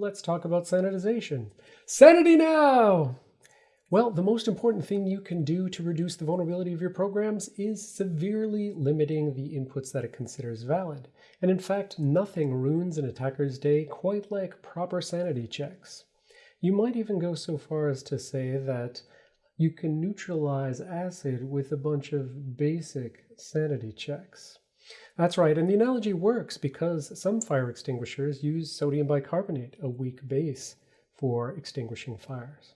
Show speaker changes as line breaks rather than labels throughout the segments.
let's talk about sanitization. Sanity now! Well, the most important thing you can do to reduce the vulnerability of your programs is severely limiting the inputs that it considers valid. And in fact, nothing ruins an attacker's day quite like proper sanity checks. You might even go so far as to say that you can neutralize acid with a bunch of basic sanity checks. That's right, and the analogy works because some fire extinguishers use sodium bicarbonate, a weak base, for extinguishing fires.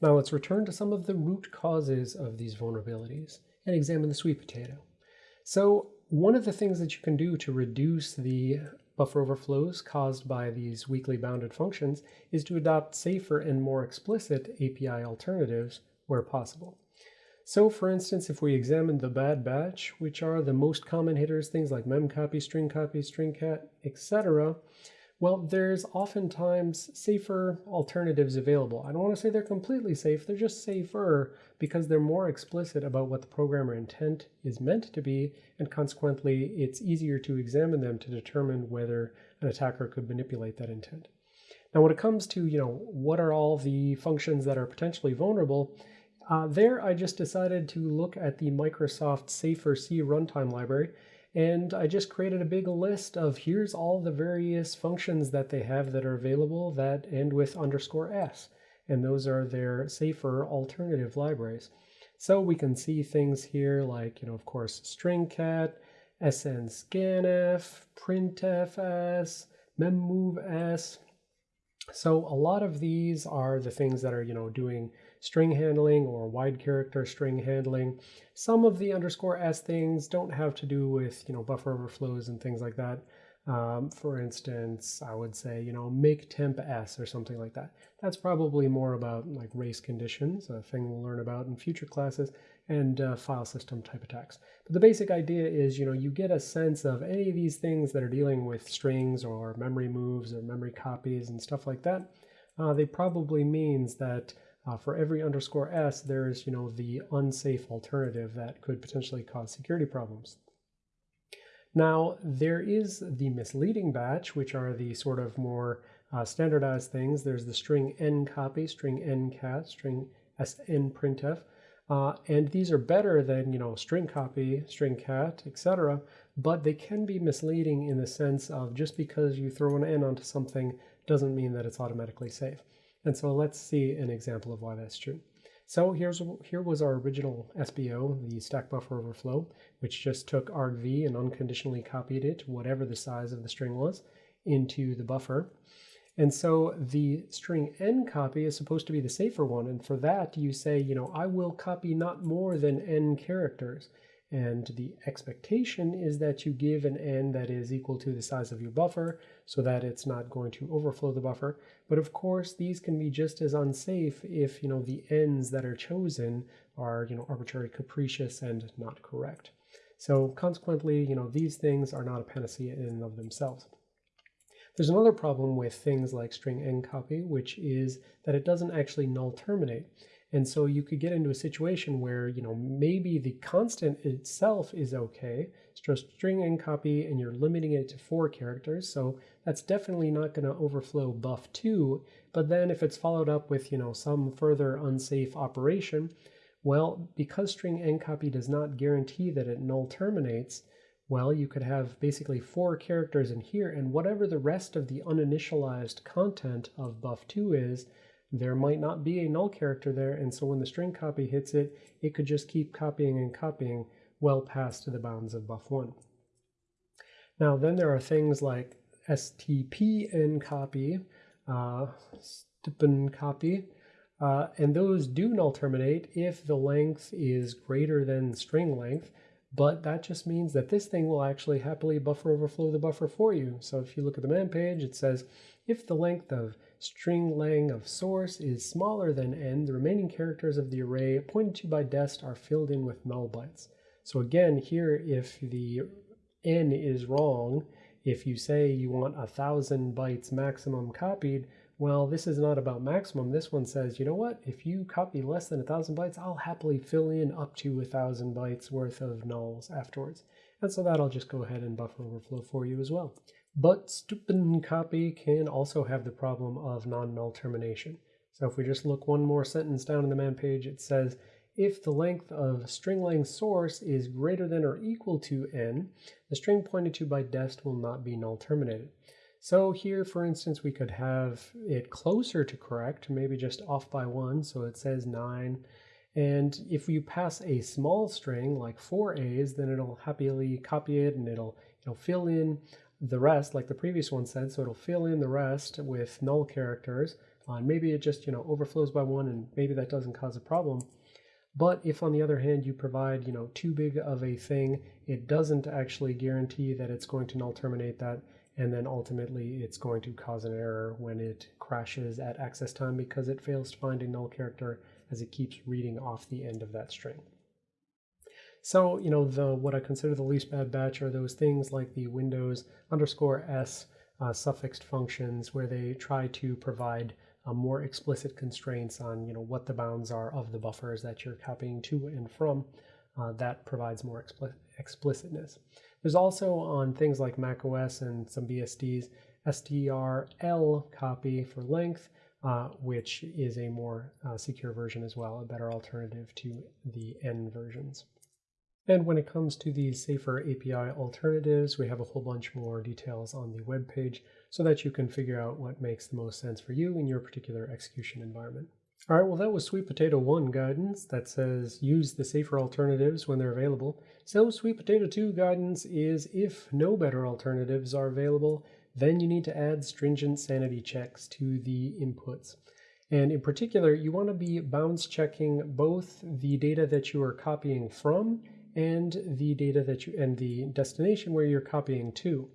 Now let's return to some of the root causes of these vulnerabilities and examine the sweet potato. So one of the things that you can do to reduce the buffer overflows caused by these weakly bounded functions is to adopt safer and more explicit API alternatives where possible. So for instance, if we examine the bad batch, which are the most common hitters, things like memcopy, string copy, stringcat, etc., well, there's oftentimes safer alternatives available. I don't want to say they're completely safe, they're just safer because they're more explicit about what the programmer intent is meant to be, and consequently, it's easier to examine them to determine whether an attacker could manipulate that intent. Now, when it comes to, you know, what are all the functions that are potentially vulnerable, uh, there, I just decided to look at the Microsoft Safer C runtime library, and I just created a big list of here's all the various functions that they have that are available that end with underscore S, and those are their safer alternative libraries. So we can see things here like, you know, of course, stringcat, snscanf, printfs, memmoves. So a lot of these are the things that are, you know, doing string handling or wide character string handling. Some of the underscore s things don't have to do with, you know, buffer overflows and things like that. Um, for instance, I would say, you know, make temp s or something like that. That's probably more about like race conditions, a thing we'll learn about in future classes, and uh, file system type attacks. But the basic idea is, you know, you get a sense of any of these things that are dealing with strings or memory moves or memory copies and stuff like that. Uh, they probably means that uh, for every underscore s, there's you know the unsafe alternative that could potentially cause security problems. Now, there is the misleading batch, which are the sort of more uh, standardized things. There's the string n copy, string n cat, string sn printf, uh, and these are better than you know string copy, string cat, etc. But they can be misleading in the sense of just because you throw an n onto something doesn't mean that it's automatically safe. And so let's see an example of why that's true. So here's here was our original SBO, the stack buffer overflow, which just took argv and unconditionally copied it, whatever the size of the string was, into the buffer. And so the string n copy is supposed to be the safer one. And for that, you say, you know, I will copy not more than n characters. And the expectation is that you give an n that is equal to the size of your buffer so that it's not going to overflow the buffer. But of course, these can be just as unsafe if, you know, the n's that are chosen are, you know, arbitrary, capricious, and not correct. So consequently, you know, these things are not a panacea in and of themselves. There's another problem with things like string n copy, which is that it doesn't actually null terminate. And so you could get into a situation where, you know, maybe the constant itself is okay, it's just string n copy and you're limiting it to four characters. So that's definitely not going to overflow buff2. But then if it's followed up with, you know, some further unsafe operation, well, because string n copy does not guarantee that it null terminates, well, you could have basically four characters in here, and whatever the rest of the uninitialized content of buff2 is, there might not be a null character there, and so when the string copy hits it, it could just keep copying and copying well past the bounds of buff1. Now then there are things like stpn copy, uh, stpn copy, uh, and those do null terminate if the length is greater than string length, but that just means that this thing will actually happily buffer overflow the buffer for you. So if you look at the man page, it says if the length of string lang of source is smaller than n, the remaining characters of the array pointed to by dest are filled in with null bytes. So again, here, if the n is wrong, if you say you want a thousand bytes maximum copied, well, this is not about maximum. This one says, you know what? If you copy less than a thousand bytes, I'll happily fill in up to a thousand bytes worth of nulls afterwards. And so that'll just go ahead and buffer overflow for you as well. But stupid copy can also have the problem of non-null termination. So if we just look one more sentence down in the man page, it says, if the length of string length source is greater than or equal to n, the string pointed to by dest will not be null terminated. So here, for instance, we could have it closer to correct, maybe just off by one, so it says 9. And if you pass a small string, like four A's, then it'll happily copy it and it'll, it'll fill in the rest, like the previous one said, so it'll fill in the rest with null characters. Uh, and maybe it just, you know, overflows by one and maybe that doesn't cause a problem. But if on the other hand you provide, you know, too big of a thing, it doesn't actually guarantee that it's going to null terminate that and then ultimately it's going to cause an error when it crashes at access time because it fails to find a null character as it keeps reading off the end of that string. So, you know, the what I consider the least bad batch are those things like the Windows underscore S uh, suffixed functions where they try to provide uh, more explicit constraints on, you know, what the bounds are of the buffers that you're copying to and from. Uh, that provides more expli explicitness. There's also on things like macOS and some BSDs, strl copy for length, uh, which is a more uh, secure version as well, a better alternative to the N versions. And when it comes to these safer API alternatives, we have a whole bunch more details on the web page so that you can figure out what makes the most sense for you in your particular execution environment. All right, well, that was Sweet Potato 1 guidance that says use the safer alternatives when they're available. So Sweet Potato 2 guidance is if no better alternatives are available, then you need to add stringent sanity checks to the inputs. And in particular, you want to be bounds checking both the data that you are copying from and the data that you and the destination where you're copying to.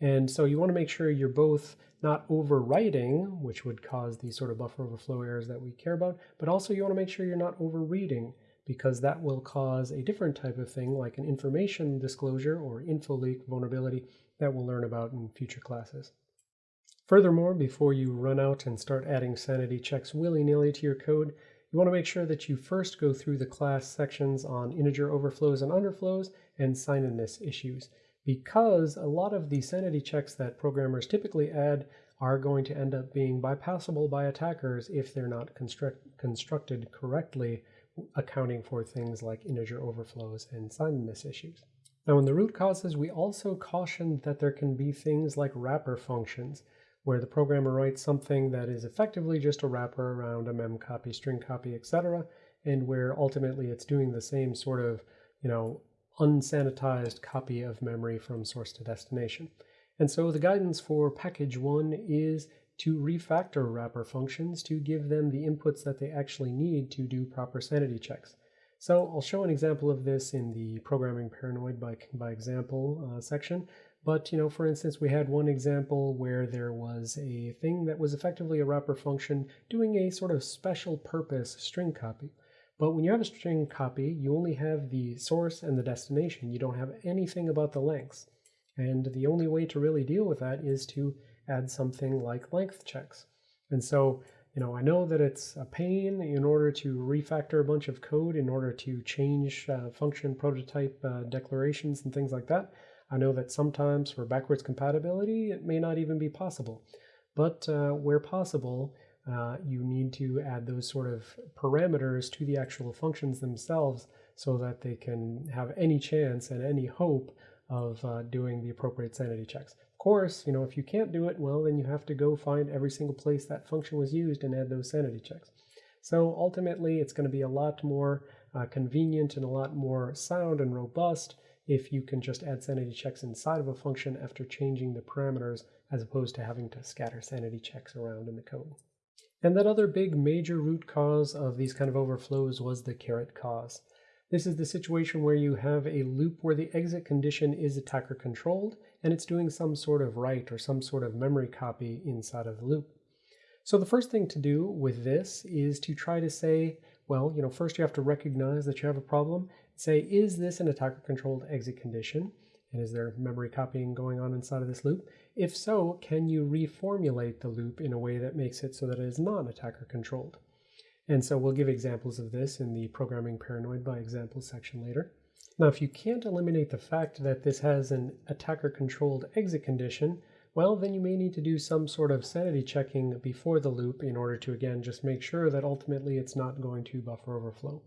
And so you want to make sure you're both not overwriting, which would cause these sort of buffer overflow errors that we care about, but also you want to make sure you're not overreading because that will cause a different type of thing like an information disclosure or info leak vulnerability that we'll learn about in future classes. Furthermore, before you run out and start adding sanity checks willy-nilly to your code, you want to make sure that you first go through the class sections on integer overflows and underflows and signedness issues because a lot of the sanity checks that programmers typically add are going to end up being bypassable by attackers if they're not construct constructed correctly, accounting for things like integer overflows and signedness issues. Now in the root causes, we also cautioned that there can be things like wrapper functions, where the programmer writes something that is effectively just a wrapper around a mem copy, string copy, etc., and where ultimately it's doing the same sort of, you know, unsanitized copy of memory from source to destination. And so the guidance for package one is to refactor wrapper functions to give them the inputs that they actually need to do proper sanity checks. So I'll show an example of this in the programming paranoid by, by example uh, section. But, you know, for instance, we had one example where there was a thing that was effectively a wrapper function doing a sort of special purpose string copy. But when you have a string copy, you only have the source and the destination. You don't have anything about the lengths. And the only way to really deal with that is to add something like length checks. And so, you know, I know that it's a pain in order to refactor a bunch of code in order to change uh, function prototype uh, declarations and things like that. I know that sometimes for backwards compatibility, it may not even be possible. But uh, where possible, uh, you need to add those sort of parameters to the actual functions themselves so that they can have any chance and any hope of uh, doing the appropriate sanity checks. Of course, you know, if you can't do it, well, then you have to go find every single place that function was used and add those sanity checks. So ultimately, it's going to be a lot more uh, convenient and a lot more sound and robust if you can just add sanity checks inside of a function after changing the parameters as opposed to having to scatter sanity checks around in the code. And that other big major root cause of these kind of overflows was the caret cause. This is the situation where you have a loop where the exit condition is attacker controlled and it's doing some sort of write or some sort of memory copy inside of the loop. So the first thing to do with this is to try to say, well, you know, first you have to recognize that you have a problem. Say, is this an attacker controlled exit condition? And is there memory copying going on inside of this loop? If so, can you reformulate the loop in a way that makes it so that it is non-attacker controlled? And so we'll give examples of this in the Programming Paranoid by Example section later. Now, if you can't eliminate the fact that this has an attacker-controlled exit condition, well, then you may need to do some sort of sanity checking before the loop in order to, again, just make sure that ultimately it's not going to buffer overflow.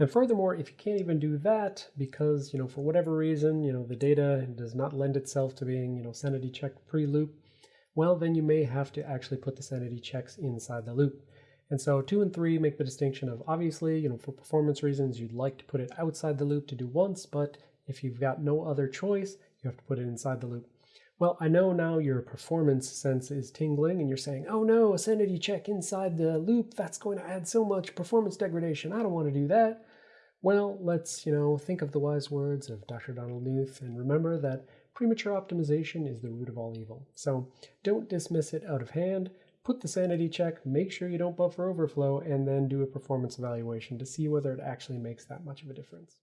And furthermore, if you can't even do that because, you know, for whatever reason, you know, the data does not lend itself to being, you know, sanity checked pre-loop, well, then you may have to actually put the sanity checks inside the loop. And so two and three make the distinction of obviously, you know, for performance reasons, you'd like to put it outside the loop to do once, but if you've got no other choice, you have to put it inside the loop. Well, I know now your performance sense is tingling and you're saying, oh no, a sanity check inside the loop, that's going to add so much performance degradation. I don't want to do that. Well, let's, you know, think of the wise words of Dr. Donald Knuth and remember that premature optimization is the root of all evil. So don't dismiss it out of hand. Put the sanity check, make sure you don't buffer overflow, and then do a performance evaluation to see whether it actually makes that much of a difference.